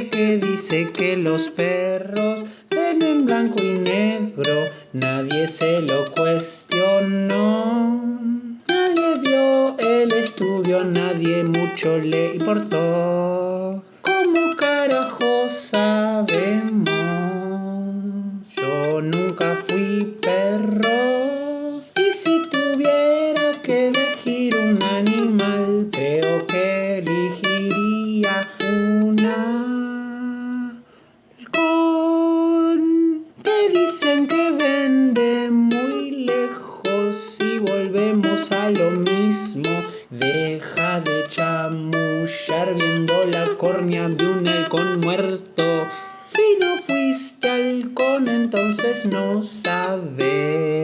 que dice que los perros ven en blanco y negro, nadie se lo cuestionó. Nadie vio el estudio, nadie mucho le importó. ¿Cómo carajo sabemos? Yo nunca fui perro. Y si tuviera que elegir un animal, creo que elegiría una dicen que vende muy lejos y volvemos a lo mismo. Deja de chamullar viendo la córnea de un halcón muerto. Si no fuiste halcón, entonces no sabes.